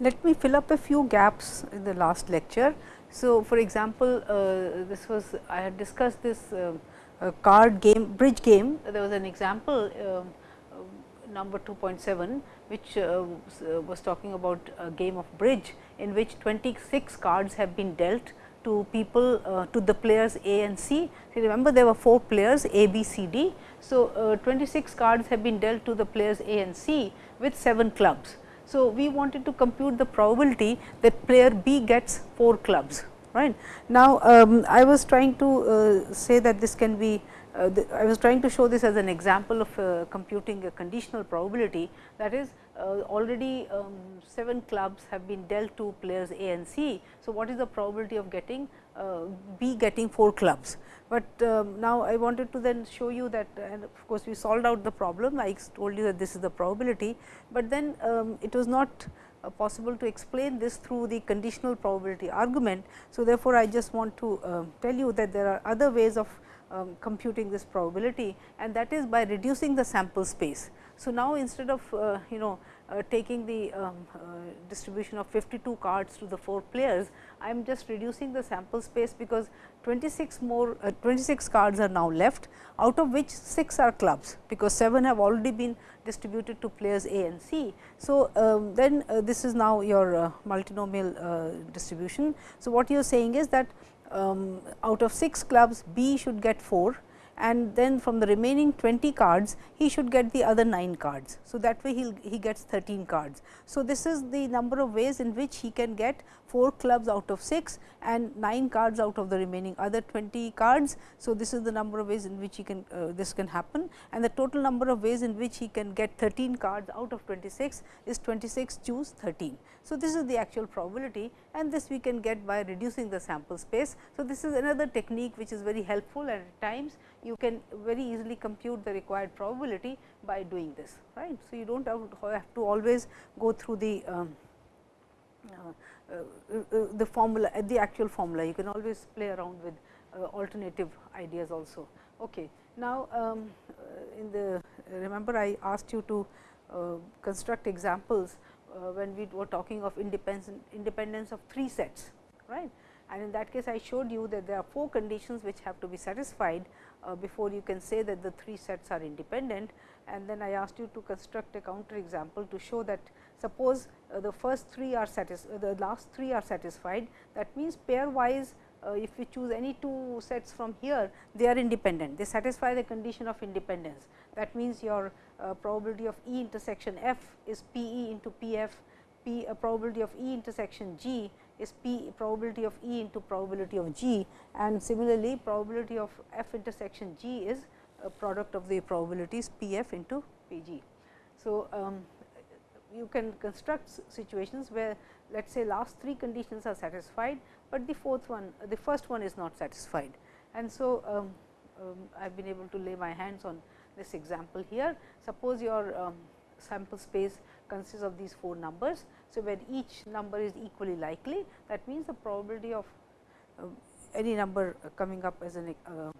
let me fill up a few gaps in the last lecture. So, for example, uh, this was I had discussed this uh, uh, card game bridge game. There was an example um, uh, number 2.7 which uh, was talking about a game of bridge in which 26 cards have been dealt to people uh, to the players A and C. So, remember there were 4 players A, B, C, D. So, 26 cards have been dealt to the players A and C with 7 clubs. So, we wanted to compute the probability that player B gets 4 clubs. Right. Now, um, I was trying to uh, say that this can be uh, I was trying to show this as an example of uh, computing a conditional probability that is uh, already um, 7 clubs have been dealt to players A and C. So, what is the probability of getting uh, B getting 4 clubs? But um, now, I wanted to then show you that and of course, we solved out the problem I told you that this is the probability, but then um, it was not uh, possible to explain this through the conditional probability argument. So, therefore, I just want to uh, tell you that there are other ways of um, computing this probability and that is by reducing the sample space. So, now instead of uh, you know uh, taking the um, uh, distribution of 52 cards to the 4 players, I am just reducing the sample space because 26 more uh, 26 cards are now left out of which 6 are clubs because 7 have already been distributed to players A and C. So, um, then uh, this is now your uh, multinomial distribution. So, what you are saying is that um, out of 6 clubs B should get 4 and then from the remaining 20 cards he should get the other 9 cards. So, that way he he gets 13 cards. So, this is the number of ways in which he can get 4 clubs out of 6 and 9 cards out of the remaining other 20 cards. So, this is the number of ways in which he can uh, this can happen and the total number of ways in which he can get 13 cards out of 26 is 26 choose 13. So, this is the actual probability and this we can get by reducing the sample space. So, this is another technique which is very helpful and at times you can very easily compute the required probability by doing this right. So, you do not have to always go through the um, uh, uh, the formula the actual formula you can always play around with uh, alternative ideas also. Okay. Now, um, in the remember I asked you to construct examples when we were talking of independence independence of 3 sets right? And in that case I showed you that there are 4 conditions which have to be satisfied uh, before you can say that the 3 sets are independent. And then I asked you to construct a counter example to show that suppose uh, the first 3 are satisfied, uh, the last 3 are satisfied. That means pairwise uh, if we choose any two sets from here they are independent they satisfy the condition of independence that means your uh, probability of E intersection f is P e into P f P a probability of E intersection G is P probability of E into probability of G and similarly probability of F intersection G is a product of the probabilities P f into P g. So, um, you can construct situations where let us say last three conditions are satisfied, but the fourth one the first one is not satisfied. And so, um, um, I have been able to lay my hands on this example here. Suppose your um, sample space consists of these 4 numbers. So, when each number is equally likely that means the probability of uh, any number coming up as a uh,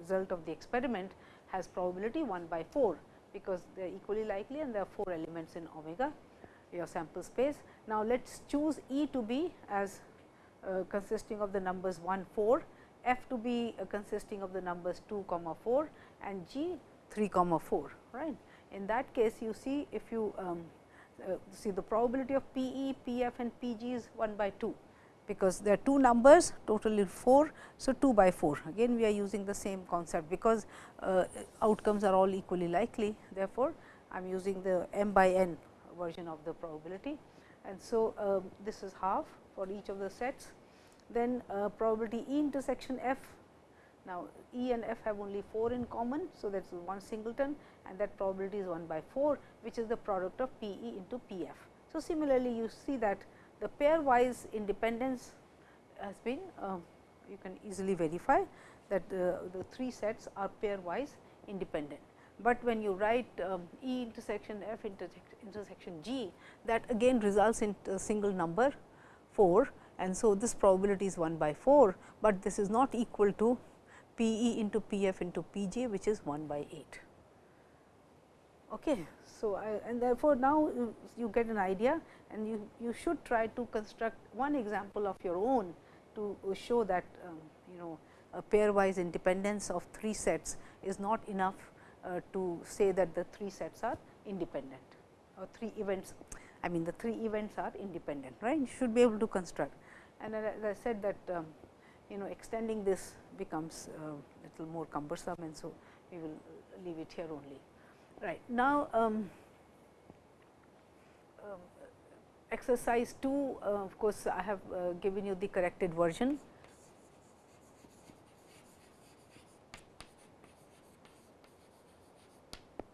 result of the experiment has probability 1 by 4, because they are equally likely and there are 4 elements in omega your sample space. Now, let us choose E to be as consisting of the numbers 1 4, F to be uh, consisting of the numbers 2 comma 4 and G 3 comma 4 right. In that case you see if you um, uh, see the probability of P e, P f and P g is 1 by 2 because there are two numbers totally 4. So, 2 by 4 again we are using the same concept because uh, outcomes are all equally likely therefore, I am using the m by n version of the probability and so um, this is half for each of the sets. Then uh, probability E intersection f now, E and F have only 4 in common. So, that is one singleton and that probability is 1 by 4 which is the product of P E into P F. So, similarly, you see that the pairwise independence has been uh, you can easily verify that uh, the 3 sets are pairwise independent. But when you write um, E intersection F intersection G that again results in a single number 4 and so this probability is 1 by 4, but this is not equal to P e into P f into P j which is 1 by 8. Okay. So, I, and therefore, now you, get an idea and you, you should try to construct one example of your own to show that um, you know a pairwise independence of three sets is not enough uh, to say that the three sets are independent or three events. I mean the three events are independent, right. You should be able to construct and as I said that um, you know extending this becomes uh, little more cumbersome and so we will leave it here only. Right. Now, um, um, exercise 2 uh, of course, I have uh, given you the corrected version.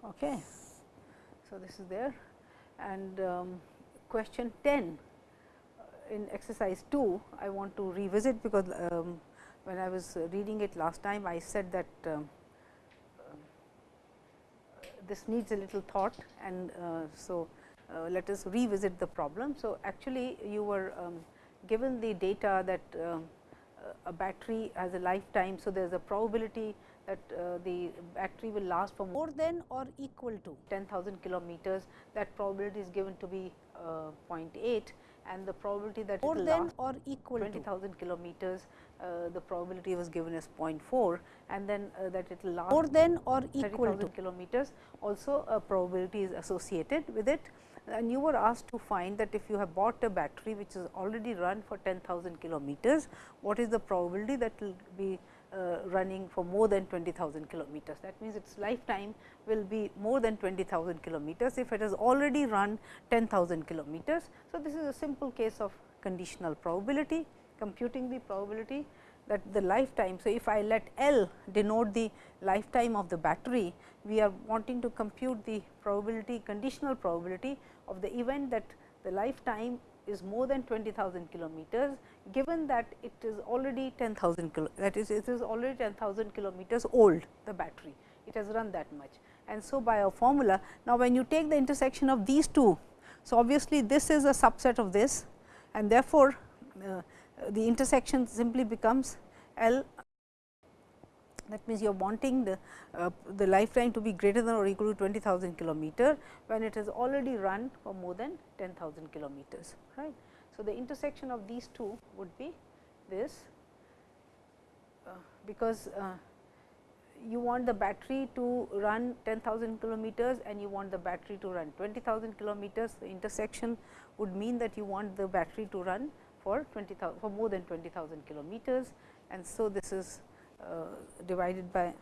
Okay. So, this is there and um, question 10 uh, in exercise 2 I want to revisit because um, when I was reading it last time I said that um, this needs a little thought and uh, so uh, let us revisit the problem. So, actually you were um, given the data that uh, a battery has a lifetime. So, there is a probability that uh, the battery will last for more than or equal to 10,000 kilometers. That probability is given to be uh, 0.8 and the probability that more than or equal 20,000 kilometers uh, the probability was given as 0.4 and then uh, that it will last more than or equal to kilometers. Also a probability is associated with it. And you were asked to find that if you have bought a battery which is already run for 10,000 kilometers what is the probability that will be Uh, running for more than 20,000 kilometers. That means, its lifetime will be more than 20,000 kilometers if it has already run 10,000 kilometers. So, this is a simple case of conditional probability computing the probability that the lifetime. So, if I let L denote the lifetime of the battery, we are wanting to compute the probability conditional probability of the event that the lifetime is more than 20,000 kilometers, given that it is already 10,000 kilo that is it is already 10,000 kilometers old the battery, it has run that much. And so, by a formula, now when you take the intersection of these two, so obviously, this is a subset of this and therefore, uh, the intersection simply becomes L that means, you are wanting the, uh, the lifetime to be greater than or equal to 20,000 kilometer, when it has already run for more than 10,000 kilometers. Right. So, the intersection of these two would be this, uh, because uh, you want the battery to run 10,000 kilometers and you want the battery to run 20,000 kilometers. The intersection would mean that you want the battery to run for 20,000 for more than 20,000 kilometers and so this is Uh, divided by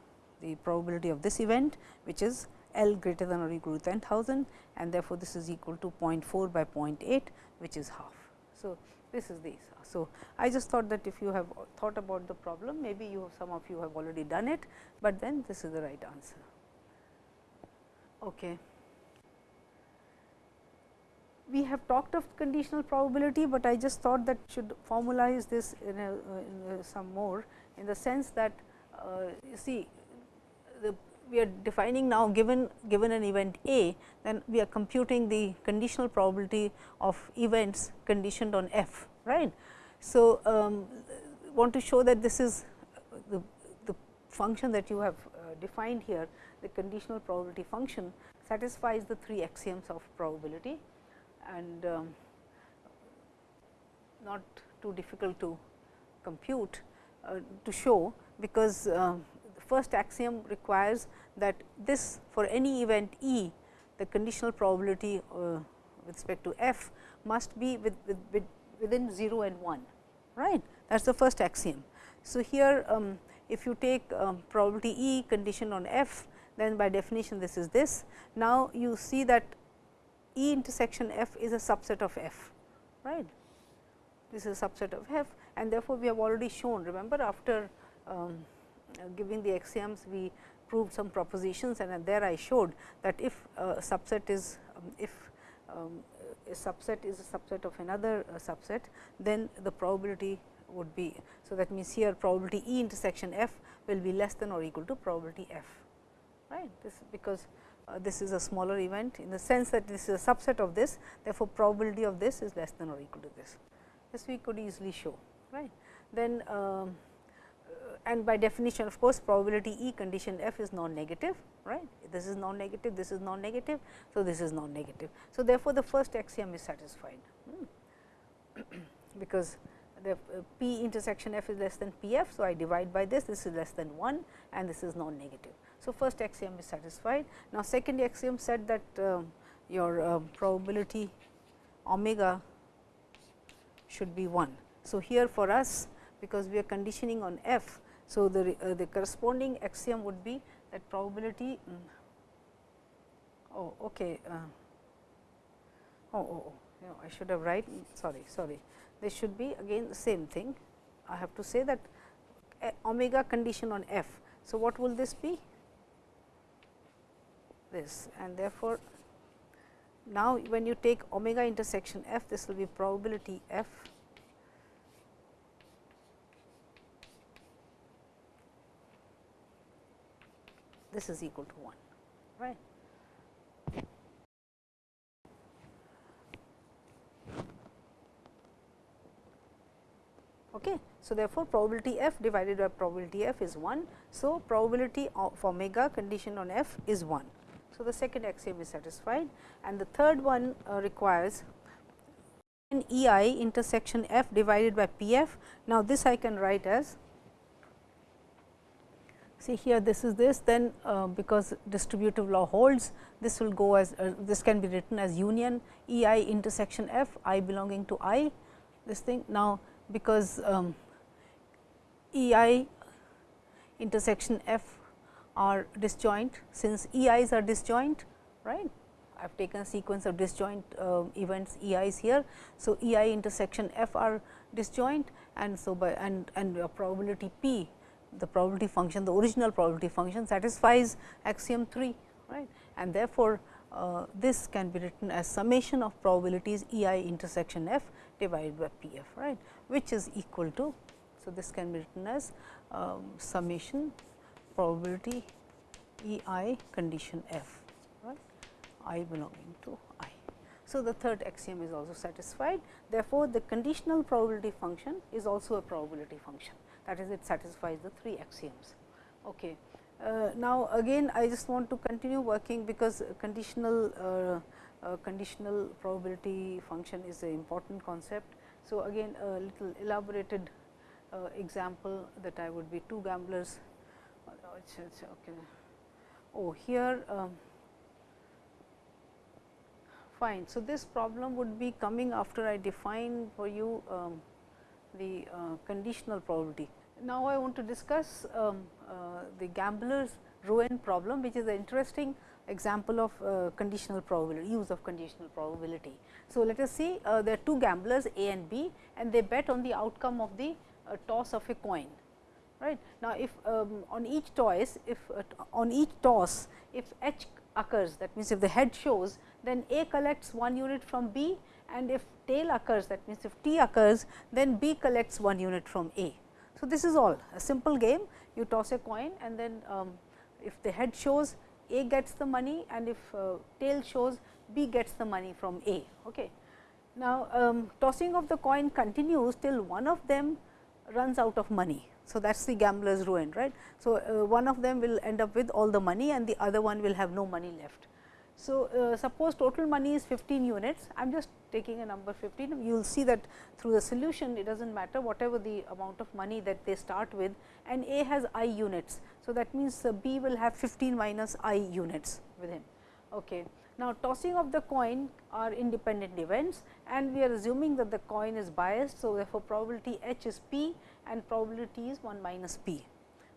the probability of this event which is L greater than or equal to 10,000 and therefore, this is equal to 0.4 by 0.8 which is half. So, this is the so I just thought that if you have thought about the problem maybe you some of you have already done it, but then this is the right answer. Okay. We have talked of conditional probability, but I just thought that should formalize this in, a, uh, in a some more in the sense that uh, you see the we are defining now given given an event A, then we are computing the conditional probability of events conditioned on f right. So, um, want to show that this is the, the function that you have uh, defined here the conditional probability function satisfies the three axioms of probability and um, not too difficult to compute to show, because uh, first axiom requires that this for any event E, the conditional probability uh, with respect to f must be with, with, with within 0 and 1, right. That is the first axiom. So, here um, if you take um, probability E condition on f, then by definition this is this. Now, you see that E intersection f is a subset of f, right this is a subset of f and therefore, we have already shown remember after um, giving the axioms we proved some propositions and there I showed that if a subset is um, if um, a subset is a subset of another uh, subset, then the probability would be. So, that means, here probability E intersection f will be less than or equal to probability f right this because uh, this is a smaller event in the sense that this is a subset of this therefore, probability of this is less than or equal to this this we could easily show right. Then um, and by definition of course, probability E condition f is non-negative right. This is non-negative, this is non-negative. So, this is non-negative. So, therefore, the first axiom is satisfied hmm. because the uh, P intersection f is less than P f. So, I divide by this, this is less than 1 and this is non-negative. So, first axiom is satisfied. Now, second axiom said that uh, your uh, probability omega should be 1. So, here for us because we are conditioning on f. So, the, uh, the corresponding axiom would be that probability mm, oh okay uh, oh, oh, oh you know, I should have write sorry sorry this should be again the same thing I have to say that eh, omega condition on f. So, what will this be this and therefore, now when you take omega intersection f this will be probability f this is equal to 1 right. Okay. So, therefore, probability f divided by probability f is 1. So, probability of omega condition on f is 1. So, the second axiom is satisfied and the third one uh, requires an E i intersection f divided by P f. Now, this I can write as see here this is this then uh, because distributive law holds this will go as uh, this can be written as union E i intersection f i belonging to i this thing. Now, because um, E i intersection f are disjoint since E i's are disjoint right. I have taken a sequence of disjoint uh, events E i's here. So, E i intersection f are disjoint and so by and and probability p the probability function the original probability function satisfies axiom 3 right and therefore, uh, this can be written as summation of probabilities E i intersection f divided by P f right which is equal to. So, this can be written as um, summation probability E i condition f right i belonging to i. So, the third axiom is also satisfied therefore, the conditional probability function is also a probability function that is it satisfies the three axioms. Okay. Uh, now, again I just want to continue working because conditional uh, uh, conditional probability function is an important concept. So, again a little elaborated uh, example that I would be two gamblers. Okay. Oh, here um, fine. So, this problem would be coming after I define for you um, the uh, conditional probability. Now, I want to discuss um, uh, the gambler's ruin problem, which is an interesting example of uh, conditional probability, use of conditional probability. So, let us see uh, there are two gamblers A and B and they bet on the outcome of the uh, toss of a coin. Right. Now, if um, on each toss, if uh, on each toss, if H occurs, that means if the head shows, then A collects 1 unit from B and if tail occurs, that means if T occurs, then B collects 1 unit from A. So, this is all a simple game, you toss a coin and then um, if the head shows A gets the money and if uh, tail shows B gets the money from A. Okay. Now, um, tossing of the coin continues till one of them runs out of money. So, that is the gambler's ruin right. So, uh, one of them will end up with all the money and the other one will have no money left. So, uh, suppose total money is 15 units, I am just taking a number 15, you will see that through the solution it does not matter whatever the amount of money that they start with and A has i units. So, that means, uh, B will have 15 minus i units with him. Okay. Now, tossing of the coin are independent events and we are assuming that the coin is biased. So, therefore, probability H is P and probability is 1 minus P.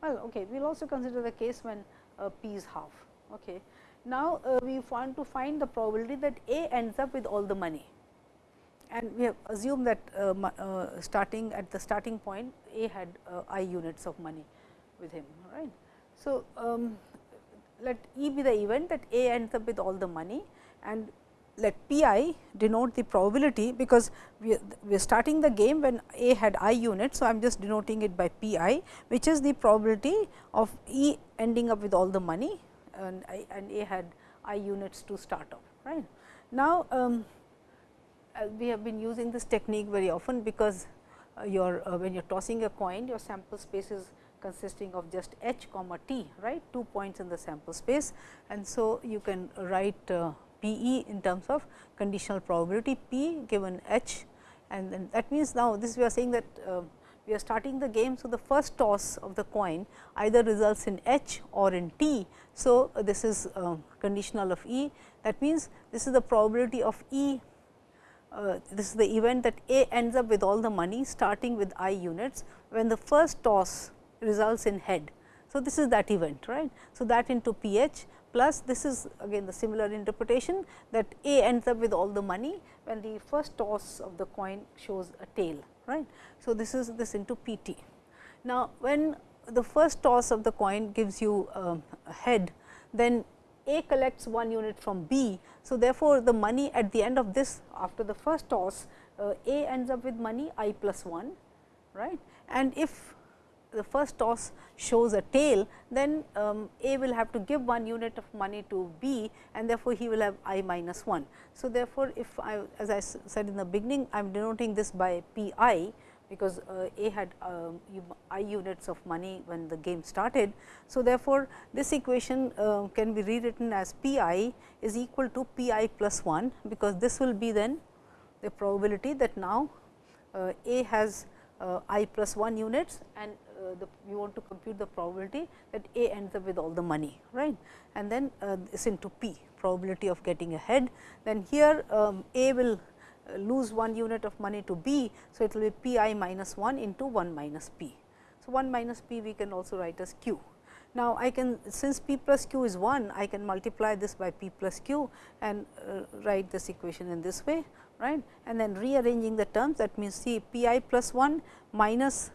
Well, okay, we will also consider the case when uh, P is half. Okay. Now, uh, we want to find the probability that A ends up with all the money and we have assumed that uh, uh, starting at the starting point A had uh, i units of money with him right. So, um, let E be the event that A ends up with all the money and let P i denote the probability because we are, we are starting the game when A had i units. So, I am just denoting it by P i which is the probability of E ending up with all the money and, I, and A had i units to start off. Right. Now, um, uh, we have been using this technique very often because uh, your uh, when you are tossing a coin your sample space is consisting of just h comma t right two points in the sample space and so you can write uh, P e in terms of conditional probability p given h and then that means now this we are saying that uh, we are starting the game. So, the first toss of the coin either results in h or in t. So, uh, this is uh, conditional of E that means this is the probability of E uh, this is the event that A ends up with all the money starting with i units when the first toss results in head. So, this is that event right. So, that into p h plus this is again the similar interpretation that A ends up with all the money when the first toss of the coin shows a tail right. So, this is this into p t. Now, when the first toss of the coin gives you a head then A collects one unit from B. So, therefore, the money at the end of this after the first toss uh, A ends up with money i plus 1 right and if the first toss shows a tail, then um, A will have to give one unit of money to B and therefore, he will have i minus 1. So, therefore, if I as I said in the beginning I am denoting this by P i because uh, A had uh, i units of money when the game started. So, therefore, this equation uh, can be rewritten as P i is equal to P i plus 1 because this will be then the probability that now uh, A has uh, i plus 1 units and uh, the we want to compute the probability that A ends up with all the money right and then uh, this into P probability of getting ahead. Then here um, A will uh, lose one unit of money to B. So, it will be P i minus 1 into 1 minus P. So, 1 minus P we can also write as Q. Now, I can since P plus Q is 1, I can multiply this by P plus Q and uh, write this equation in this way right and then rearranging the terms that means see P i plus 1 minus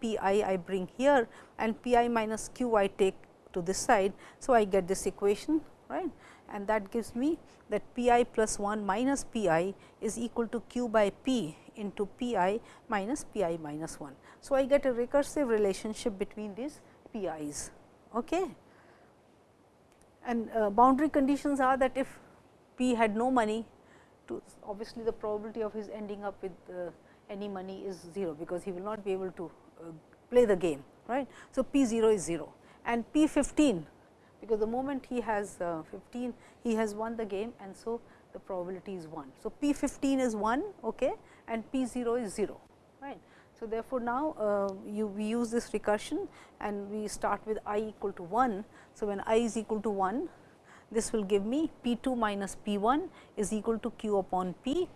P i I bring here and P i minus Q I take to this side. So, I get this equation right and that gives me that P i plus 1 minus P i is equal to Q by P into P i minus P i minus 1. So, I get a recursive relationship between these P i's. Okay. And uh, boundary conditions are that if P had no money to obviously the probability of his ending up with uh, any money is 0, because he will not be able to play the game right. So, P 0 is 0 and P 15 because the moment he has uh, 15 he has won the game and so the probability is 1. So, P 15 is 1 okay, and P 0 is 0 right. So, therefore, now uh, you we use this recursion and we start with i equal to 1. So, when i is equal to 1 this will give me P 2 minus P 1 is equal to q upon P,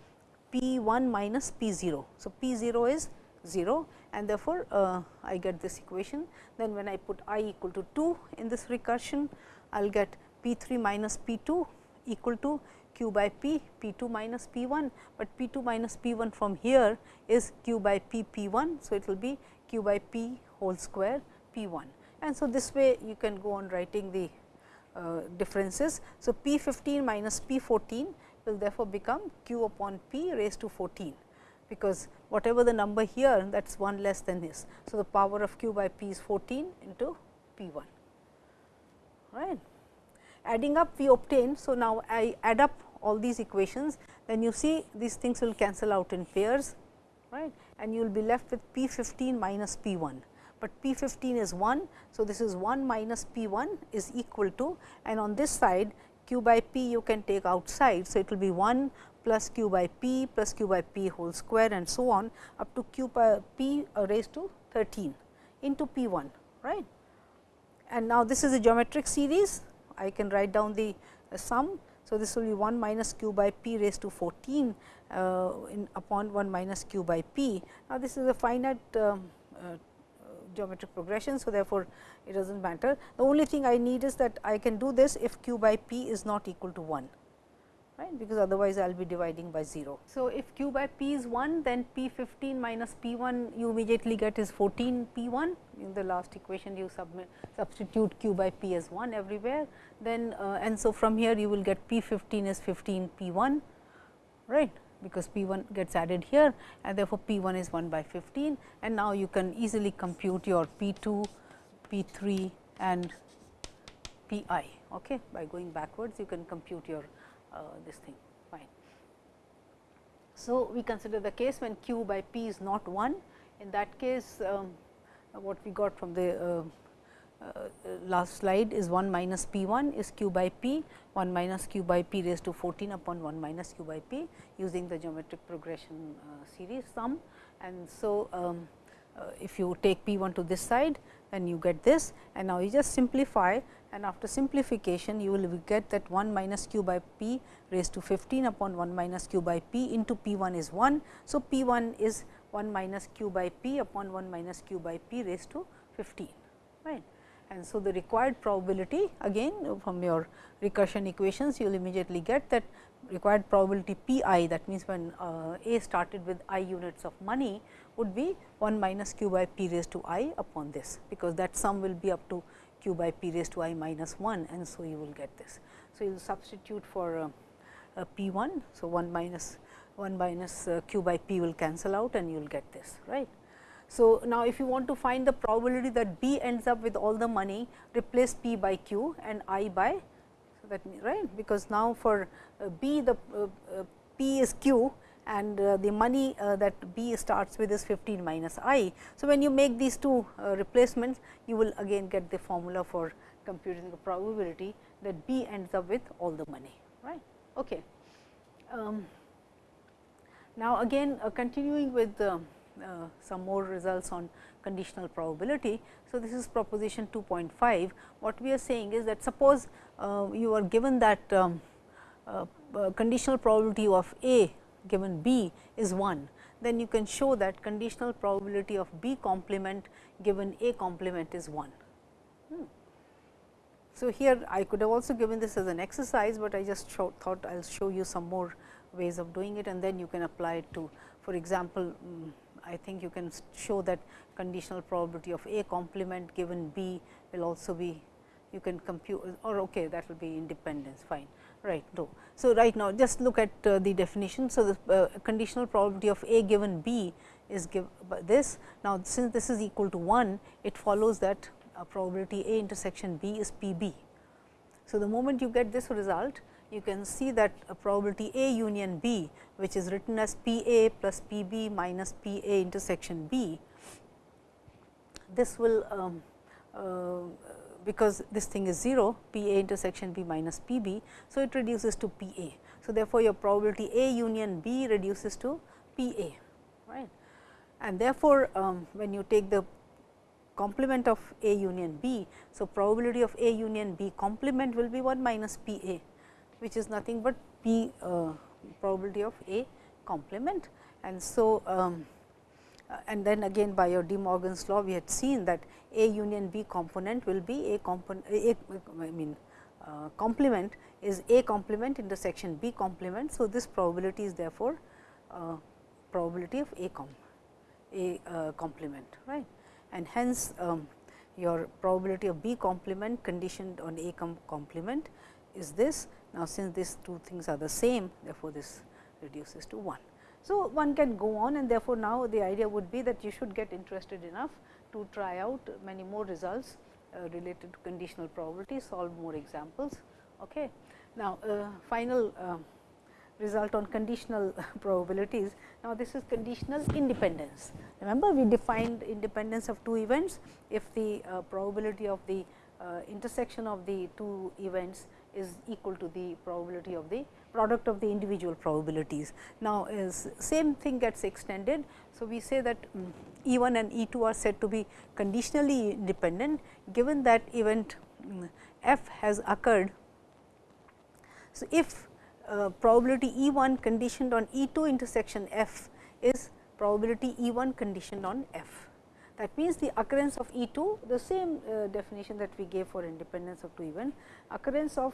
P 1 minus P 0. So, P 0 is 0 and therefore, uh, I get this equation. Then when I put i equal to 2 in this recursion, I will get P 3 minus P 2 equal to q by p, p 2 minus p 1, but p 2 minus p 1 from here is q by p p 1. So, it will be q by p whole square p 1 and so this way you can go on writing the uh, differences. So, p 15 minus p 14 will therefore become q upon p raised to 14 because whatever the number here that is 1 less than this. So, the power of q by p is 14 into p 1 right. Adding up we obtain. So, now I add up all these equations then you see these things will cancel out in pairs right and you will be left with p 15 minus p 1 but P 15 is 1. So, this is 1 minus P 1 is equal to and on this side q by p you can take outside. So, it will be 1 plus q by p plus q by p whole square and so on up to q by p raised to 13 into p 1 right. And now, this is a geometric series I can write down the uh, sum. So, this will be 1 minus q by p raised to 14 uh, in upon 1 minus q by p. Now, this is a finite um, uh, geometric progression. So, therefore, it does not matter. The only thing I need is that I can do this if q by p is not equal to 1 right because otherwise I will be dividing by 0. So, if q by p is 1 then p 15 minus p 1 you immediately get is 14 p 1 in the last equation you substitute q by p as 1 everywhere then uh, and so from here you will get p 15 is 15 p 1 right because p 1 gets added here and therefore, p 1 is 1 by 15 and now you can easily compute your p 2, p 3 and p i okay. by going backwards you can compute your this thing fine. So, we consider the case when q by p is not 1 in that case um, what we got from the uh, uh, last slide is 1 minus p 1 is q by p 1 minus q by p raised to 14 upon 1 minus q by p using the geometric progression uh, series sum. And so, um, uh, if you take p 1 to this side then you get this and now you just simplify and after simplification you will get that 1 minus q by p raised to 15 upon 1 minus q by p into p 1 is 1. So, p 1 is 1 minus q by p upon 1 minus q by p raised to 15 right. And so, the required probability again from your recursion equations you will immediately get that required probability p i that means, when uh, a started with i units of money would be 1 minus q by p raised to i upon this, because that sum will be up to q by p raised to i minus 1 and so you will get this. So, you will substitute for uh, uh, p 1. So, 1 minus 1 minus uh, q by p will cancel out and you will get this right. So, now if you want to find the probability that B ends up with all the money replace P by Q and I by so that right because now for uh, B the uh, uh, P is Q and uh, the money uh, that B starts with is 15 minus I. So, when you make these two uh, replacements you will again get the formula for computing the probability that B ends up with all the money right. Okay. Um, now, again continuing with uh, some more results on conditional probability. So, this is proposition 2.5. What we are saying is that suppose uh, you are given that um, uh, conditional probability of A given B is 1, then you can show that conditional probability of B complement given A complement is 1. Hmm. So, here I could have also given this as an exercise, but I just show, thought I will show you some more ways of doing it and then you can apply it to for example, um, I think you can show that conditional probability of A complement given B will also be you can compute or okay that will be independence fine right. So, right now just look at uh, the definition. So, the uh, conditional probability of A given B is give this now since this is equal to 1 it follows that uh, probability A intersection B is P B. So, the moment you get this result you can see that a probability A union B, which is written as P A plus P B minus P A intersection B. This will um, uh, because this thing is 0 P A intersection B minus P B. So, it reduces to P A. So, therefore, your probability A union B reduces to P A right and therefore, um, when you take the complement of A union B. So, probability of A union B complement will be 1 minus P A which is nothing but p uh, probability of A complement. And so, um, and then again by your De Morgan's law we had seen that A union B component will be A component A, I mean uh, complement is A complement intersection B complement. So, this probability is therefore, uh, probability of A com A uh, complement right and hence um, your probability of B complement conditioned on A com complement is this. Now, since these two things are the same, therefore, this reduces to 1. So, one can go on and therefore, now the idea would be that you should get interested enough to try out many more results uh, related to conditional probability, solve more examples. Okay. Now, uh, final uh, result on conditional probabilities. Now, this is conditional independence. Remember, we defined independence of two events if the uh, probability of the uh, intersection of the two events is equal to the probability of the product of the individual probabilities. Now, same thing gets extended. So, we say that um, E 1 and E 2 are said to be conditionally independent given that event um, f has occurred. So, if uh, probability E 1 conditioned on E 2 intersection f is probability E 1 conditioned on f. That means, the occurrence of E 2 the same uh, definition that we gave for independence of two event occurrence of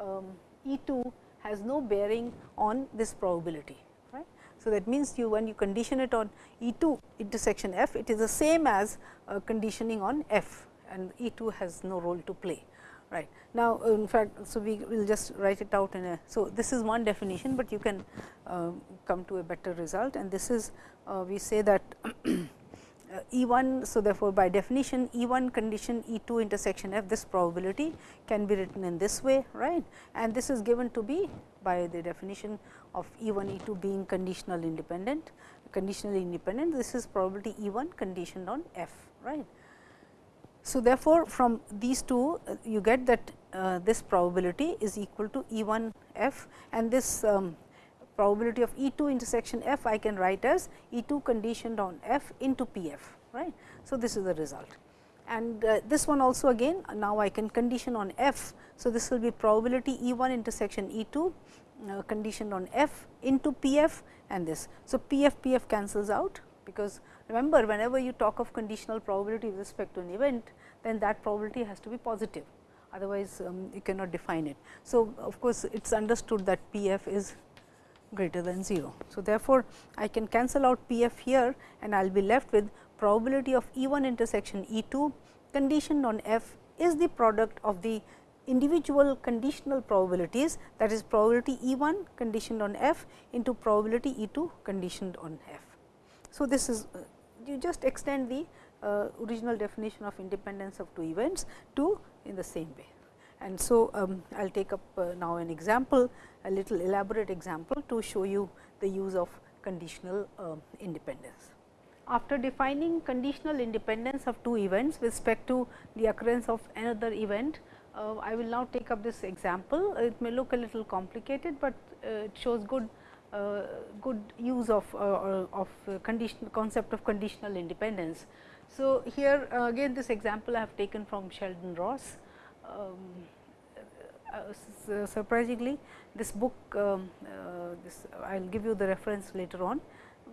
um, E 2 has no bearing on this probability. Right. So, that means, you when you condition it on E 2 intersection f it is the same as uh, conditioning on f and E 2 has no role to play. Right. Now, in fact, so we will just write it out in a. So, this is one definition, but you can uh, come to a better result and this is uh, we say that E 1. So, therefore, by definition E 1 condition E 2 intersection f this probability can be written in this way right and this is given to be by the definition of E 1 E 2 being conditional independent conditionally independent, this is probability E 1 conditioned on f. right. So, therefore, from these two uh, you get that uh, this probability is equal to E 1 f and this um, probability of E 2 intersection f I can write as E 2 conditioned on f into P f. right. So, this is the result and uh, this one also again now I can condition on f. So, this will be probability E 1 intersection E 2 uh, conditioned on f into P f and this. So, P f P f cancels out because remember whenever you talk of conditional probability with respect to an event then that probability has to be positive otherwise um, you cannot define it. So, of course, it is understood that P f is greater than 0. So, therefore, I can cancel out P f here and I will be left with probability of E 1 intersection E 2 conditioned on f is the product of the individual conditional probabilities that is probability E 1 conditioned on f into probability E 2 conditioned on f. So, this is uh, you just extend the uh, original definition of independence of two events to in the same way. And so, um, I will take up uh, now an example a little elaborate example to show you the use of conditional uh, independence. After defining conditional independence of two events with respect to the occurrence of another event, uh, I will now take up this example. It may look a little complicated, but uh, it shows good uh, good use of uh, of condition concept of conditional independence. So, here again this example I have taken from Sheldon Ross. Um, uh, surprisingly this book um, uh, this I will give you the reference later on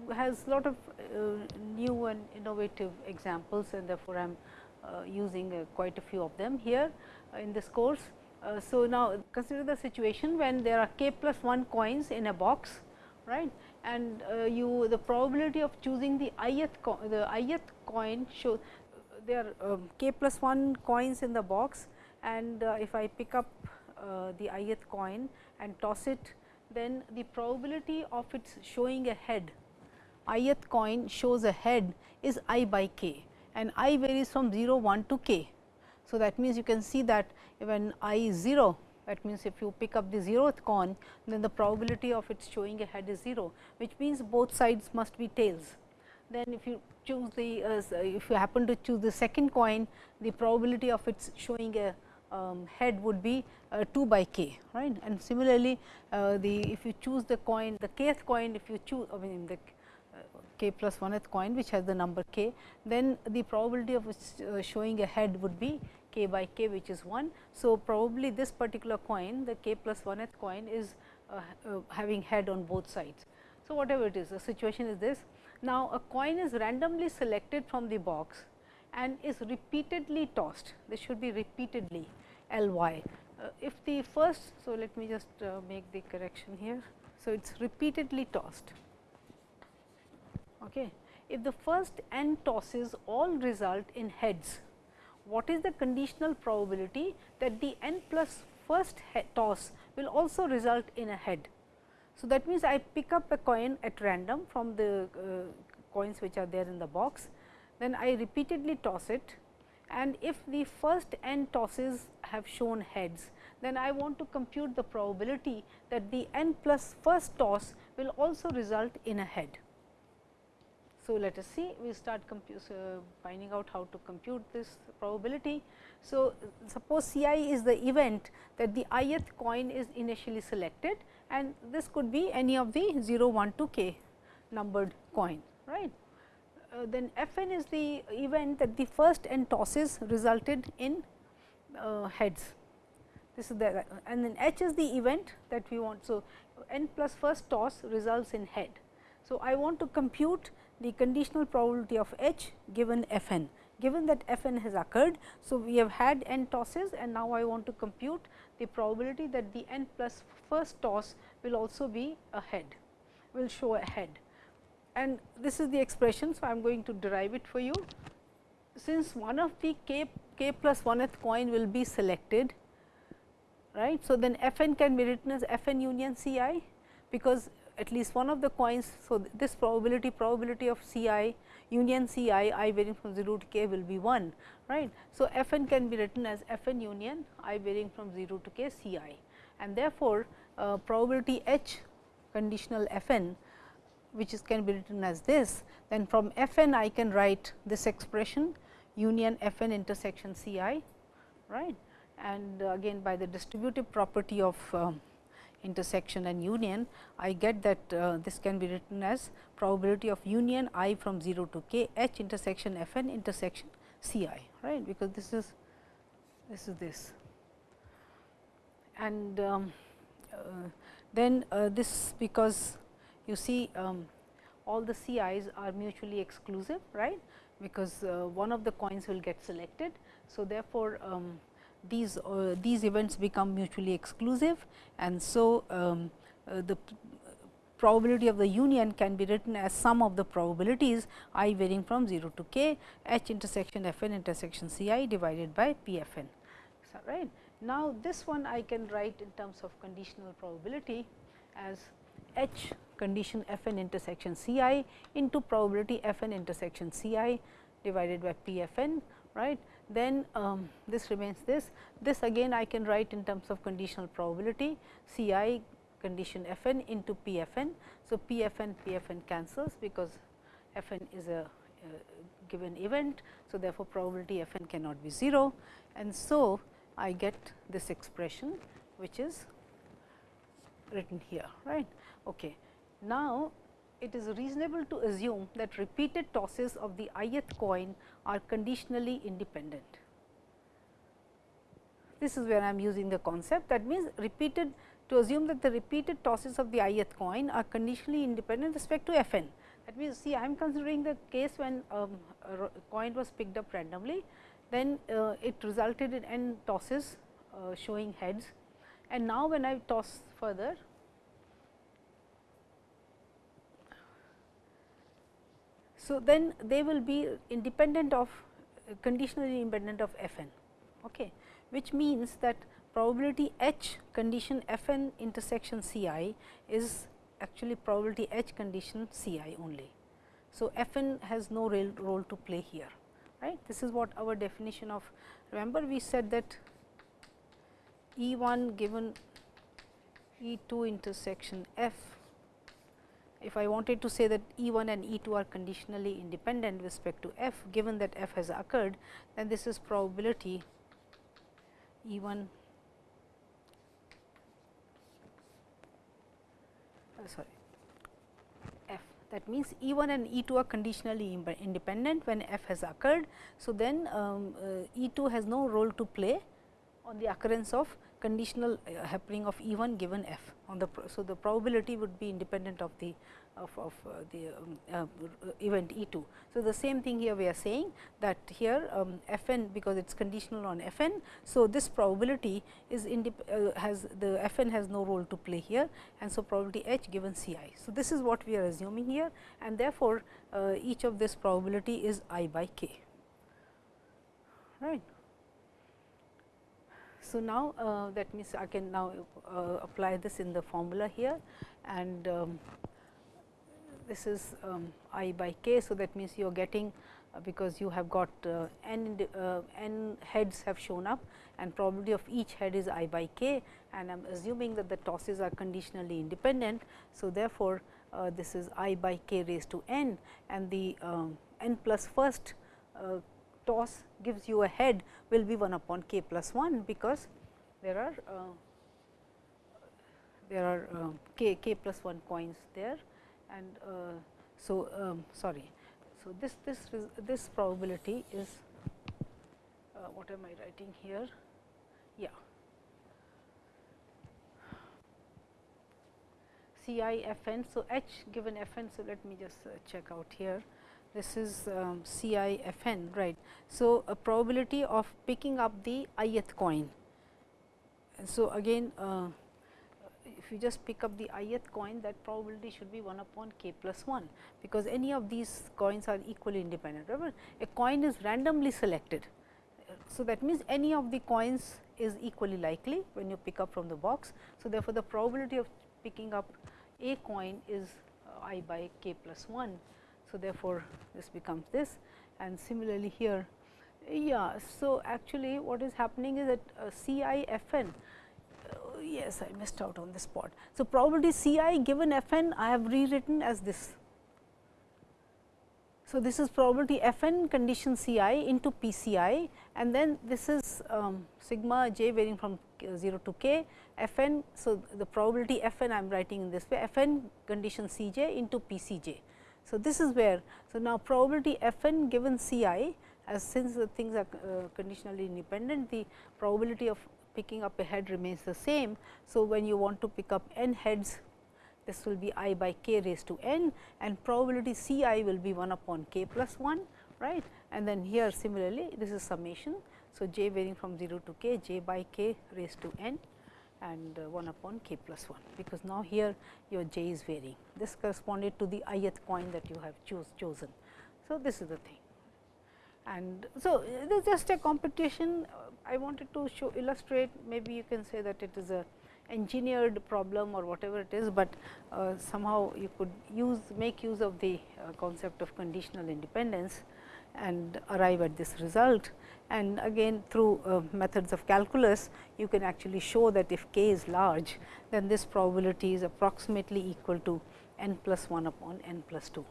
has lot of uh, new and innovative examples and therefore, I am uh, using uh, quite a few of them here in this course. so, now consider the situation when there are k plus 1 coins in a box right and you the probability of choosing the ith the ith coin show there are um, k plus 1 coins in the box and if I pick up uh, the ith coin and toss it, then the probability of its showing a head, ith coin shows a head is i by k and i varies from 0 1 to k. So, that means you can see that when i is 0 that means, if you pick up the zeroth coin then the probability of its showing a head is 0 which means both sides must be tails. Then if you choose the uh, if you happen to choose the second coin the probability of its showing a um, head would be uh, 2 by k right and similarly uh, the if you choose the coin the kth coin if you choose I mean the uh, k plus 1th coin which has the number k then the probability of uh, showing a head would be k by k which is 1. So, probably this particular coin the k plus 1th coin is uh, having head on both sides. So, whatever it is the situation is this. Now, a coin is randomly selected from the box and is repeatedly tossed this should be repeatedly L y. Uh, if the first, so let me just uh, make the correction here. So, it is repeatedly tossed. Okay. If the first n tosses all result in heads, what is the conditional probability that the n plus first toss will also result in a head? So, that means, I pick up a coin at random from the uh, coins which are there in the box, then I repeatedly toss it and if the first n tosses have shown heads, then I want to compute the probability that the n plus first toss will also result in a head. So, let us see we start uh, finding out how to compute this probability. So, suppose C i is the event that the ith coin is initially selected and this could be any of the 0 1 2 k numbered coin right uh, then f n is the event that the first n tosses resulted in uh, heads. This is the and then h is the event that we want. So, n plus first toss results in head. So, I want to compute the conditional probability of h given f n given that f n has occurred. So, we have had n tosses and now I want to compute the probability that the n plus first toss will also be a head will show a head and this is the expression. So, I am going to derive it for you. Since one of the k, k plus 1th coin will be selected, right. So, then f n can be written as f n union C i, because at least one of the coins. So, this probability probability of C i union C i i varying from 0 to k will be 1 right. So, f n can be written as f n union i varying from 0 to k C i and therefore, uh, probability h conditional f n which is can be written as this, then from f n I can write this expression union f n intersection C i right? And again by the distributive property of uh, intersection and union, I get that uh, this can be written as probability of union i from 0 to k h intersection f n intersection C i right? Because this is this is this. And um, uh, then uh, this because you see um, all the CIs are mutually exclusive right because uh, one of the coins will get selected. So, therefore, um, these uh, these events become mutually exclusive and so um, uh, the probability of the union can be written as sum of the probabilities i varying from 0 to k h intersection f n intersection c i divided by p f n. So, right. Now, this one I can write in terms of conditional probability as h condition f n intersection c i into probability f n intersection c i divided by p f n right. Then um, this remains this. This again I can write in terms of conditional probability C i condition f n into p f n. So, p f n p f n cancels because f n is a uh, given event. So, therefore, probability f n cannot be 0 and so I get this expression which is written here right. Okay. Now, it is reasonable to assume that repeated tosses of the ith coin are conditionally independent. This is where I am using the concept that means repeated to assume that the repeated tosses of the ith coin are conditionally independent respect to f n. That means, see I am considering the case when um, a coin was picked up randomly, then uh, it resulted in n tosses uh, showing heads and now when I toss further So, then they will be independent of uh, conditionally independent of f n, okay, which means that probability h condition f n intersection C i is actually probability h condition C i only. So, f n has no real role to play here right. This is what our definition of remember we said that E 1 given E 2 intersection f if I wanted to say that E 1 and E 2 are conditionally independent with respect to f given that f has occurred, then this is probability E 1 uh, sorry f that means E 1 and E 2 are conditionally independent when f has occurred. So, then um, uh, E 2 has no role to play on the occurrence of conditional uh, happening of E 1 given f on the. So, the probability would be independent of the of, of uh, the um, uh, event E 2. So, the same thing here we are saying that here um, f n because it is conditional on f n. So, this probability is uh, has the f n has no role to play here and so probability h given C i. So, this is what we are assuming here and therefore, uh, each of this probability is i by k right. So, now uh, that means I can now uh, apply this in the formula here and um, this is um, i by k. So, that means you are getting uh, because you have got uh, n, uh, n heads have shown up and probability of each head is i by k and I am assuming that the tosses are conditionally independent. So, therefore, uh, this is i by k raised to n and the um, n plus first toss gives you a head will be 1 upon k plus 1 because there are uh, there are uh, k k plus 1 coins there and uh, so um, sorry. So this this this probability is uh, what am i writing here? Yeah. C i f n so h given f n so let me just uh, check out here this is um, CIFN right. So, a probability of picking up the ith coin. So, again uh, if you just pick up the ith coin that probability should be 1 upon k plus 1, because any of these coins are equally independent. Remember a coin is randomly selected. So, that means any of the coins is equally likely when you pick up from the box. So, therefore, the probability of picking up a coin is uh, i by k plus 1 so, therefore, this becomes this and similarly here. Yeah, so actually what is happening is that uh, C i f n uh, yes I missed out on this part. So, probability C i given f n I have rewritten as this So, this is probability f n condition C i into P C i and then this is um, sigma j varying from 0 to k f n. So, the probability f n I am writing in this way f n condition C j into P C j. So, this is where, so now probability f n given C i as since the things are uh, conditionally independent, the probability of picking up a head remains the same. So, when you want to pick up n heads this will be i by k raised to n and probability C i will be 1 upon k plus 1 right and then here similarly this is summation. So, j varying from 0 to k j by k raised to n and uh, 1 upon k plus 1 because now here your j is varying. This corresponded to the ith coin that you have choose chosen. So, this is the thing and so it is just a computation I wanted to show illustrate maybe you can say that it is a engineered problem or whatever it is, but uh, somehow you could use make use of the uh, concept of conditional independence and arrive at this result. And again through uh, methods of calculus, you can actually show that if k is large, then this probability is approximately equal to n plus 1 upon n plus 2.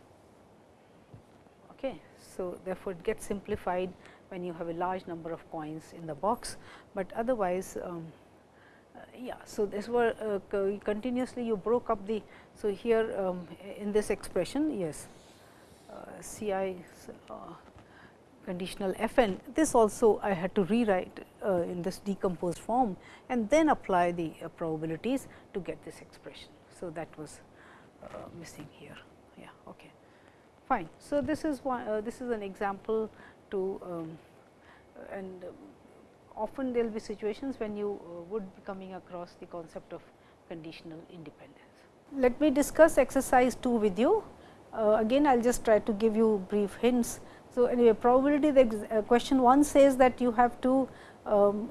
Okay. So, therefore, it gets simplified when you have a large number of coins in the box, but otherwise um, uh, yeah. So, this were uh, continuously you broke up the. So, here um, in this expression yes uh, C i uh, conditional f n this also I had to rewrite uh, in this decomposed form and then apply the uh, probabilities to get this expression. So, that was missing here yeah okay fine. So, this is one this is an example to um, and um, often there will be situations when you uh, would be coming across the concept of conditional independence. Let me discuss exercise 2 with you. Uh, again I will just try to give you brief hints. So, anyway probability the uh, question 1 says that you have to um,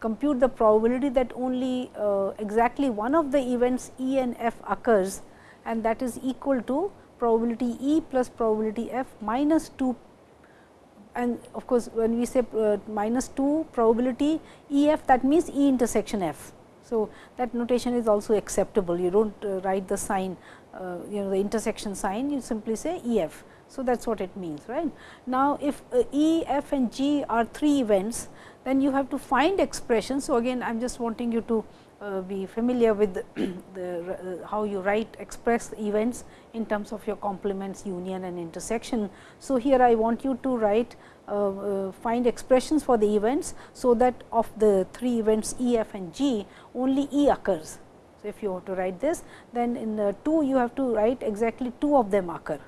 compute the probability that only uh, exactly one of the events E and F occurs and that is equal to probability E plus probability F minus 2 and of course, when we say uh, minus 2 probability E f that means E intersection f. So, that notation is also acceptable you do not uh, write the sign uh, you know the intersection sign you simply say E f. So, that is what it means right. Now, if uh, E, F and G are 3 events then you have to find expressions. So, again I am just wanting you to uh, be familiar with the, the uh, how you write express events in terms of your complements union and intersection. So, here I want you to write uh, uh find expressions for the events. So, that of the 3 events E, F and G only E occurs. So, if you want to write this then in the 2 you have to write exactly 2 of them occur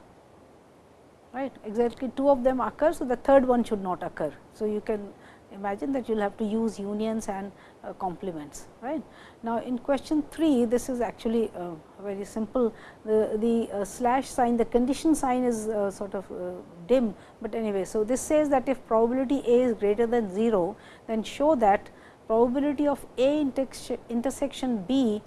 right exactly 2 of them occur. So, the third one should not occur. So, you can imagine that you will have to use unions and uh, complements right. Now, in question 3 this is actually uh, very simple the, the uh, slash sign the condition sign is uh, sort of uh, dim, but anyway. So, this says that if probability A is greater than 0 then show that probability of A intersection B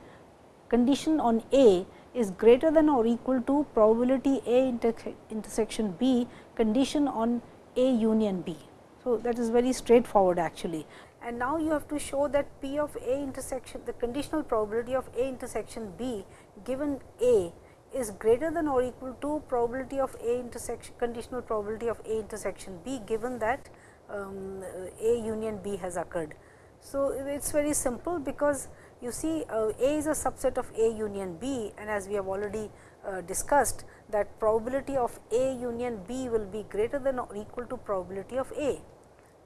condition on A is greater than or equal to probability A inter intersection B condition on A union B. So, that is very straightforward actually and now you have to show that P of A intersection the conditional probability of A intersection B given A is greater than or equal to probability of A intersection conditional probability of A intersection B given that um, A union B has occurred. So, it is very simple because you see uh, A is a subset of A union B and as we have already uh, discussed that probability of A union B will be greater than or equal to probability of A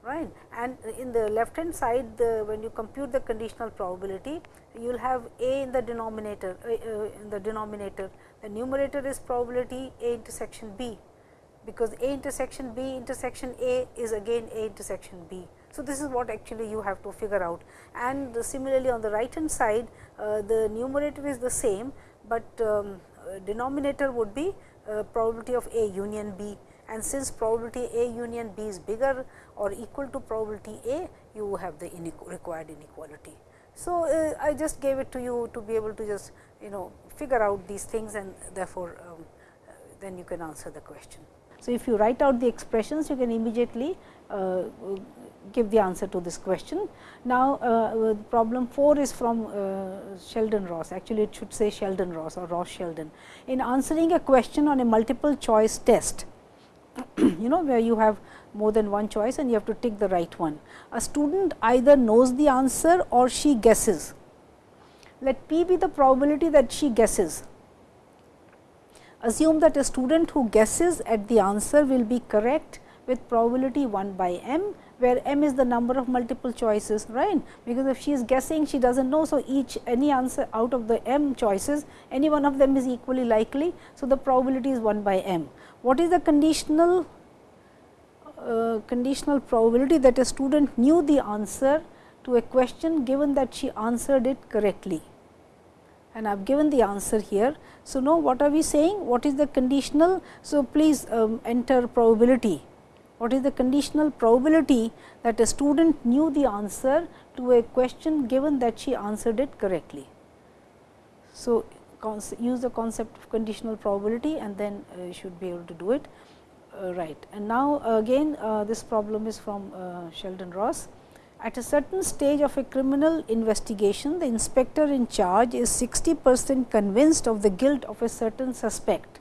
right. And in the left hand side the when you compute the conditional probability you will have a in the denominator uh, in the denominator the numerator is probability a intersection b because a intersection b intersection a is again a intersection b. So, this is what actually you have to figure out and similarly on the right hand side uh, the numerator is the same, but um, uh, denominator would be uh, probability of a union b and since probability A union B is bigger or equal to probability A, you have the required inequality. So, uh, I just gave it to you to be able to just you know figure out these things and therefore, um, uh, then you can answer the question. So, if you write out the expressions you can immediately uh, give the answer to this question. Now, uh, problem 4 is from uh, Sheldon Ross actually it should say Sheldon Ross or Ross Sheldon. In answering a question on a multiple choice test, you know where you have more than one choice and you have to tick the right one. A student either knows the answer or she guesses. Let p be the probability that she guesses. Assume that a student who guesses at the answer will be correct with probability 1 by m where m is the number of multiple choices right because if she is guessing she does not know. So, each any answer out of the m choices any one of them is equally likely. So, the probability is 1 by m. What is the conditional uh, conditional probability that a student knew the answer to a question given that she answered it correctly and I have given the answer here. So, now what are we saying? What is the conditional? So, please um, enter probability what is the conditional probability that a student knew the answer to a question given that she answered it correctly. So, use the concept of conditional probability and then uh, you should be able to do it uh, right. And now, again uh, this problem is from uh, Sheldon Ross. At a certain stage of a criminal investigation, the inspector in charge is 60 percent convinced of the guilt of a certain suspect.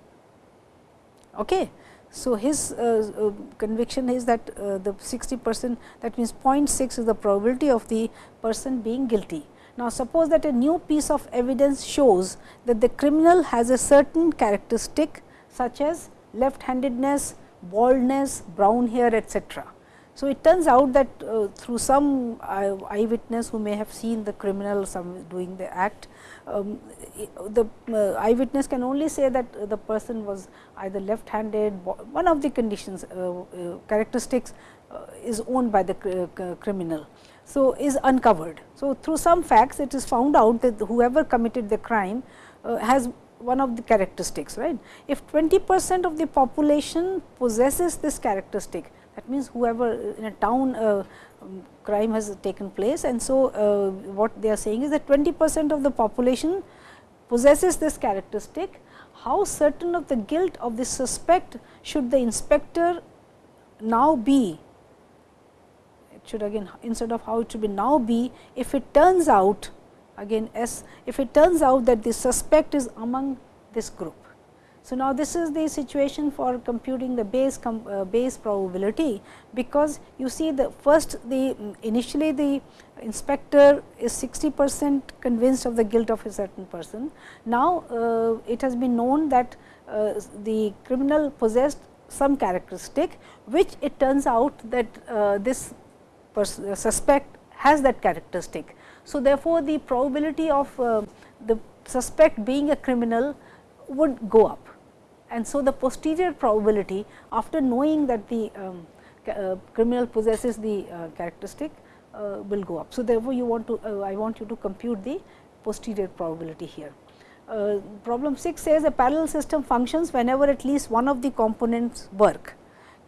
Okay. So, his uh, uh, conviction is that uh, the 60 percent that means 0.6 is the probability of the person being guilty. Now, suppose that a new piece of evidence shows that the criminal has a certain characteristic such as left handedness, baldness, brown hair etcetera. So, it turns out that uh, through some eyewitness who may have seen the criminal some doing the act, um, the uh, eyewitness can only say that the person was either left handed, one of the conditions uh, uh, characteristics uh, is owned by the cr criminal. So, is uncovered. So, through some facts it is found out that whoever committed the crime has one of the characteristics right. If 20 percent of the population possesses this characteristic, that means, whoever in a town uh, um, crime has taken place and so uh, what they are saying is that 20 percent of the population possesses this characteristic. How certain of the guilt of the suspect should the inspector now be? It should again instead of how it should be now be if it turns out again S if it turns out that the suspect is among this group. So, now this is the situation for computing the Bayes uh, Bayes probability, because you see the first the initially the inspector is 60 percent convinced of the guilt of a certain person. Now, uh, it has been known that uh, the criminal possessed some characteristic, which it turns out that uh, this suspect has that characteristic. So, therefore, the probability of uh, the suspect being a criminal would go up and so the posterior probability after knowing that the um, uh, criminal possesses the uh, characteristic uh, will go up. So, therefore, you want to uh, I want you to compute the posterior probability here. Uh, problem 6 says a parallel system functions whenever at least one of the components work.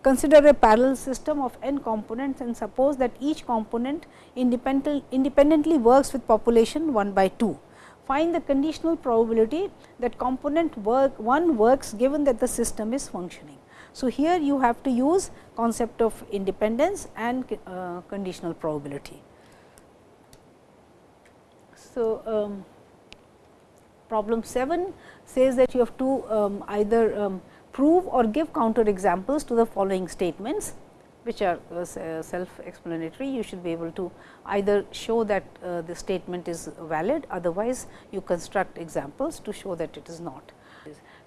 Consider a parallel system of n components and suppose that each component independent, independently works with population 1 by 2 find the conditional probability that component work 1 works given that the system is functioning. So, here you have to use concept of independence and uh, conditional probability. So, um, problem 7 says that you have to um, either um, prove or give counter examples to the following statements which are uh, uh, self explanatory. You should be able to either show that uh, the statement is valid, otherwise you construct examples to show that it is not.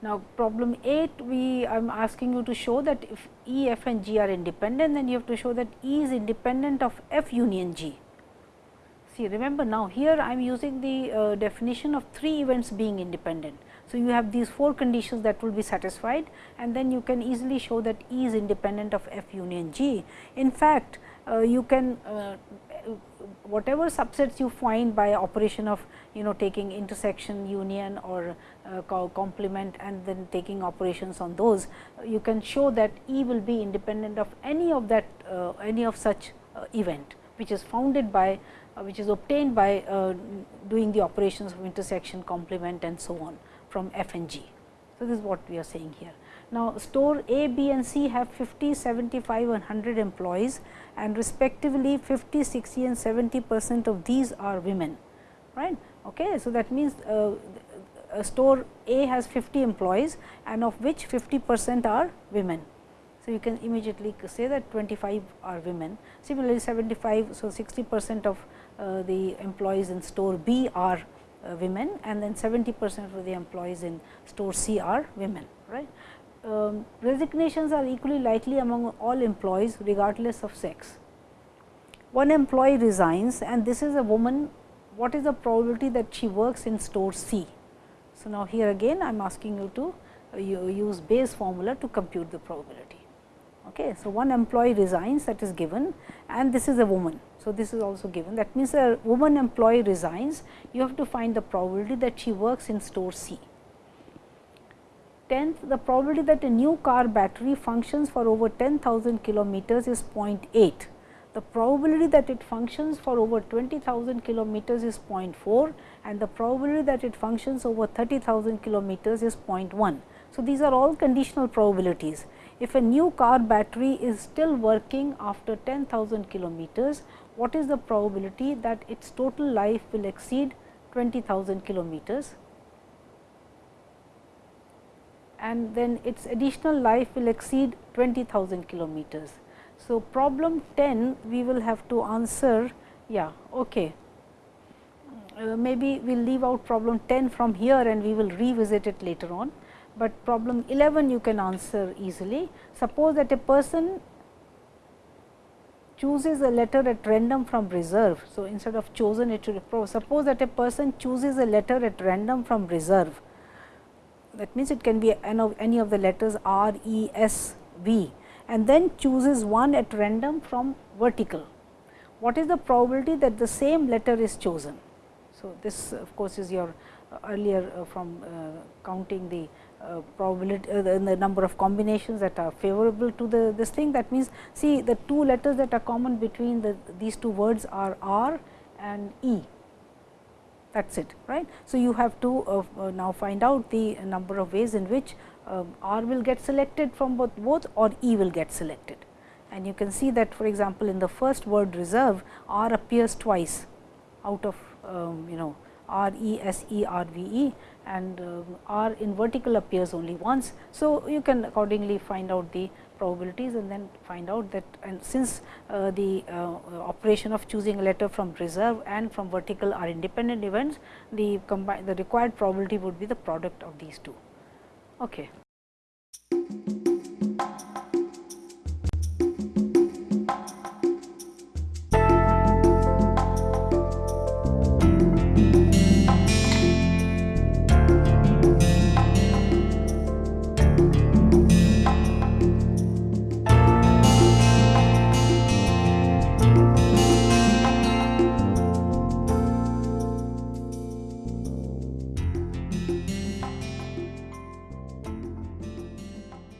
Now, problem 8 we I am asking you to show that if E, F and G are independent, then you have to show that E is independent of F union G. See remember now here I am using the uh, definition of three events being independent. So, you have these four conditions that will be satisfied and then you can easily show that E is independent of F union G. In fact, uh, you can uh, whatever subsets you find by operation of you know taking intersection union or uh, complement and then taking operations on those, you can show that E will be independent of any of that uh, any of such uh, event which is founded by uh, which is obtained by doing the operations of intersection complement and so on from F and G. So, this is what we are saying here. Now, store A, B and C have 50, 75 and 100 employees and respectively 50, 60 and 70 percent of these are women. right? Okay. So, that means, uh, store A has 50 employees and of which 50 percent are women. So, you can immediately say that 25 are women. Similarly, 75, so 60 percent of uh, the employees in store B are uh, women and then 70 percent of the employees in store C are women. right? Um, resignations are equally likely among all employees regardless of sex. One employee resigns and this is a woman, what is the probability that she works in store C? So, now here again I am asking you to uh, use Bayes formula to compute the probability. Okay. So, one employee resigns that is given and this is a woman. So, this is also given that means a woman employee resigns you have to find the probability that she works in store C. Tenth the probability that a new car battery functions for over 10,000 kilometers is 0.8. The probability that it functions for over 20,000 kilometers is 0.4 and the probability that it functions over 30,000 kilometers is 0.1. So, these are all conditional probabilities if a new car battery is still working after 10,000 kilometers, what is the probability that its total life will exceed 20,000 kilometers and then its additional life will exceed 20,000 kilometers. So, problem 10 we will have to answer yeah okay. Uh, maybe we will leave out problem 10 from here and we will revisit it later on but problem 11 you can answer easily. Suppose that a person chooses a letter at random from reserve. So, instead of chosen it should suppose that a person chooses a letter at random from reserve that means it can be any of the letters R, E, S, V and then chooses one at random from vertical. What is the probability that the same letter is chosen? So, this of course, is your uh, earlier uh, from uh, counting the uh, probability uh, the, the, number of combinations that are favorable to the this thing. That means see the two letters that are common between the these two words are R and E. That is it right. So, you have to uh, now find out the number of ways in which um, R will get selected from both both or E will get selected. And you can see that for example, in the first word reserve R appears twice out of um, you know R E S E R V E and uh, R in vertical appears only once. So, you can accordingly find out the probabilities and then find out that and since uh, the uh, operation of choosing a letter from reserve and from vertical are independent events, the combined the required probability would be the product of these two. Okay.